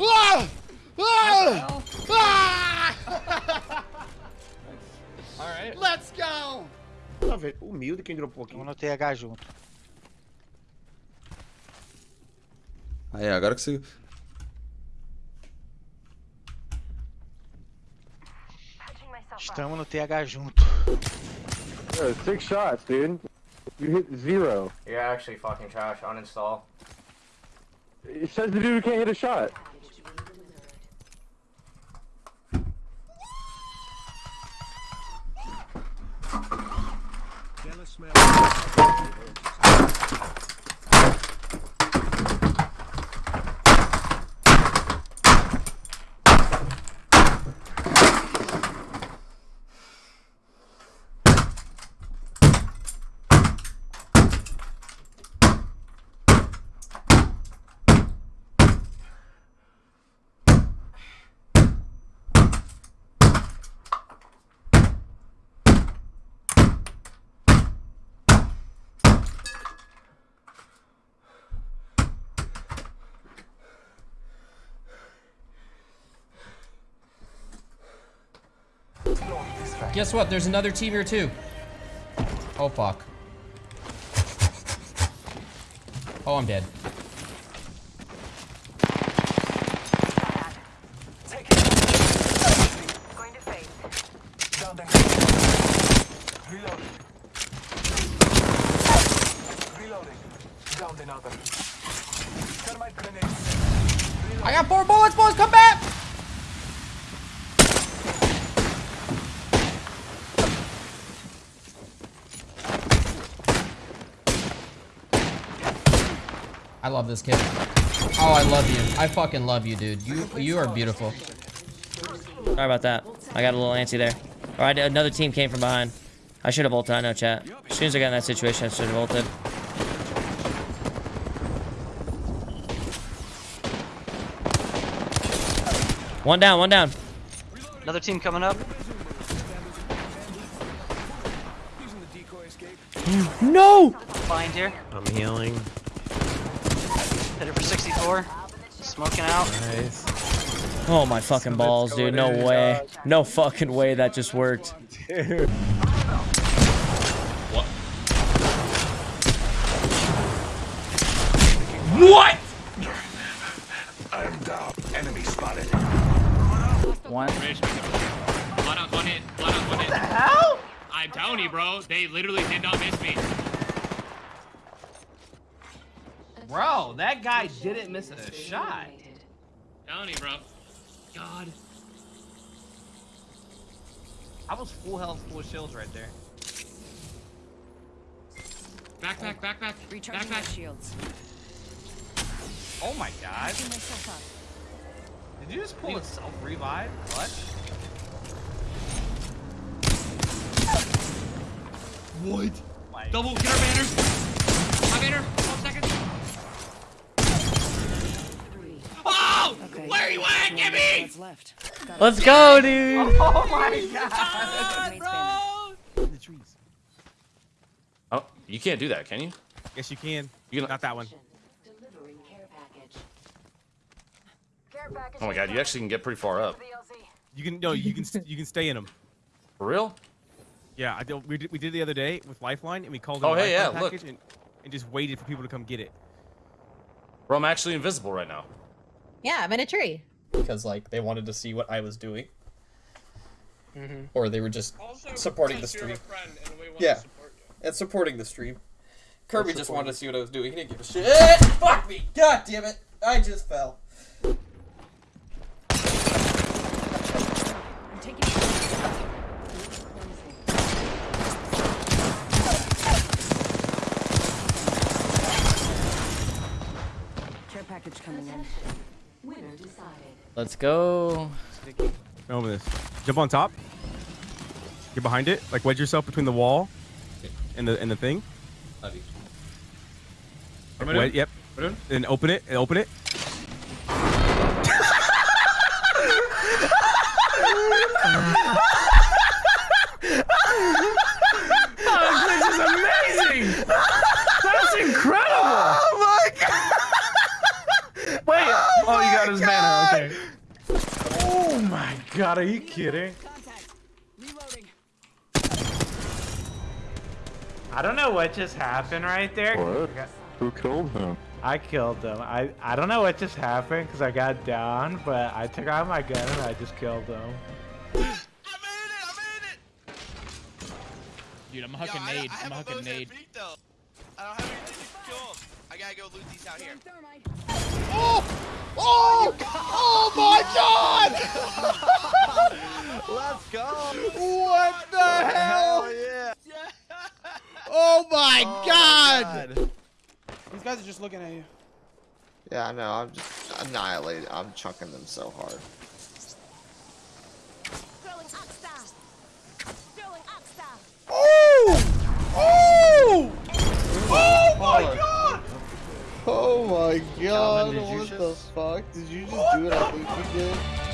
Ah! Ah! Ah! Alright. Let's go! Tá? Humilde quem dropou aqui. Vamos no TH junto. Aí, agora que você. Estamos no TH junto. Yo, six shots, dude. You hit zero. You're actually fucking trash. Uninstall. It says the dude can't hit a shot. smell. Guess what? There's another team here too. Oh fuck. Oh, I'm dead. Going to face. I got four bullets, boys. Come back. I love this kid. Oh, I love you. I fucking love you, dude. You you are beautiful. Sorry about that. I got a little antsy there. All right, another team came from behind. I should have ulted. I know, chat. As soon as I got in that situation, I should have ulted. One down, one down. Another team coming up. No! Find here. I'm healing. Hit it for 64. Smoking out. Nice. Oh my fucking balls, dude. No way. No fucking way that just worked. What? One. Blood on one hit. Blood on one hit. What the hell? I'm telling you, bro. They literally did not miss me. Bro, that guy didn't miss a shot. telling you, bro. God. I was full health, full shields right there. Backpack, back, back, back. Recharging back, my shields. Oh my god. Picking myself up. Did you just pull a self revive? What? What? Double, get our banners. My banner. One second. Oh! Okay. Where are you at? Get me! What's left? Let's go, dude. oh my god. Teammates banner. The trees. Oh, you can't do that, can you? Yes, you can. You can- Not that one. Delivering care package. Oh my god, you actually can get pretty far up. You can no. You can you can stay in them. For real? Yeah, I did, we did we did the other day with Lifeline, and we called it Oh, hey, yeah, look. package and, and just waited for people to come get it. Bro, I'm actually invisible right now. Yeah, I'm in a tree. Because like they wanted to see what I was doing. Mm-hmm. Or they were just supporting the stream. Yeah. And supporting the stream. Kirby just wanted to see what I was doing. He didn't give a shit. Fuck me! God damn it! I just fell. I'm taking Let's go. Over this. Jump on top. Get behind it. Like wedge yourself between the wall and the and the thing. Love you. Like, wed- yep. And open it. And open it. Oh my god! Wait, oh, you got his banner. Oh okay, Oh my god, are you kidding? I don't know what just happened right there. What? Got- Who killed him? I killed him. I I don't know what just happened because I got down, but I took out my gun and I just killed him. Dude, I'm a hucking nade. I'm a hucking nade. I don't have anything to kill him. I gotta go loot these out here. Oh! Oh! Oh my god! Let's go! What the hell? yeah! Oh my Oh, god! These guys are just looking at you. Yeah, I know. I'm just annihilated. I'm chunking them so hard. Oh! Oh! Oh my god! Oh my god! What the fuck? Did you just do what I think you did?